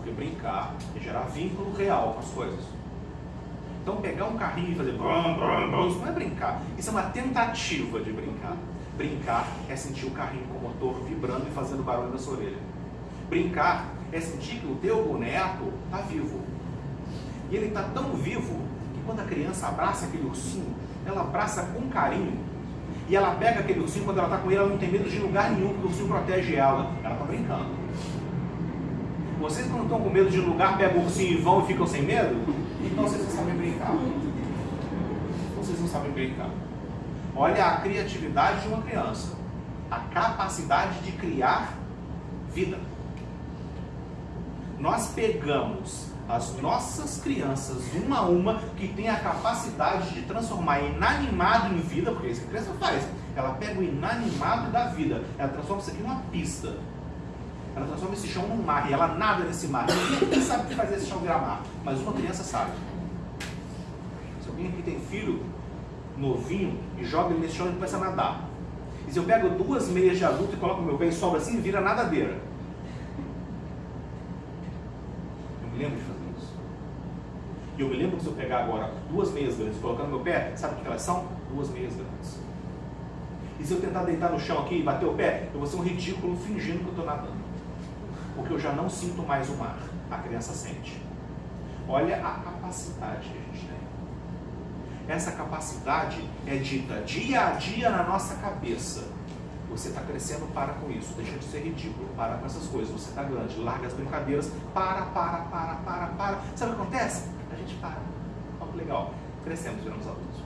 Porque brincar é gerar vínculo real com as coisas. Então pegar um carrinho e fazer brum, brum, brum, isso não é brincar. Isso é uma tentativa de brincar. Brincar é sentir o carrinho com o motor vibrando e fazendo barulho na sua orelha. Brincar é sentir que o teu boneco está vivo. E ele está tão vivo que quando a criança abraça aquele ursinho, ela abraça com carinho. E ela pega aquele ursinho, quando ela está com ele, ela não tem medo de lugar nenhum, porque o ursinho protege ela. Ela está brincando. Vocês quando estão com medo de lugar, pegam o ursinho e vão e ficam sem medo? Então vocês não sabem brincar. Vocês não sabem brincar. Olha a criatividade de uma criança. A capacidade de criar vida. Nós pegamos as nossas crianças, uma a uma, que tem a capacidade de transformar inanimado em vida, porque isso a criança faz. Ela pega o inanimado da vida, ela transforma isso aqui numa pista. Ela transforma esse chão num mar e ela nada nesse mar. Ninguém sabe fazer esse chão virar mar, mas uma criança sabe. Se alguém aqui tem filho novinho e joga ele nesse chão, ele começa a nadar. E se eu pego duas meias de adulto e coloco meu pé e sobra assim, vira nadadeira. Eu me lembro de fazer isso. E eu me lembro que se eu pegar agora duas meias grandes e colocar no meu pé, sabe o que elas são? Duas meias grandes. E se eu tentar deitar no chão aqui e bater o pé, eu vou ser um ridículo fingindo que eu estou nadando porque eu já não sinto mais o mar. A criança sente. Olha a capacidade que a gente tem. Essa capacidade é dita dia a dia na nossa cabeça. Você está crescendo, para com isso. Deixa de ser ridículo, para com essas coisas. Você está grande, larga as brincadeiras, para, para, para, para, para. Sabe o que acontece? A gente para. Olha que legal. Crescemos, viramos adultos.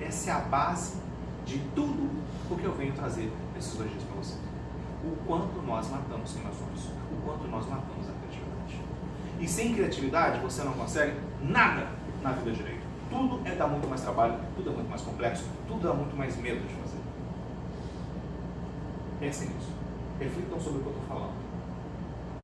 Essa é a base de tudo que eu venho trazer nesses dois dias para você. O quanto nós matamos quem nós somos, o quanto nós matamos a criatividade. E sem criatividade você não consegue nada na vida direito. Tudo é dar muito mais trabalho, tudo é muito mais complexo, tudo dá muito mais medo de fazer. Pensem nisso. Reflitam sobre o que eu estou falando.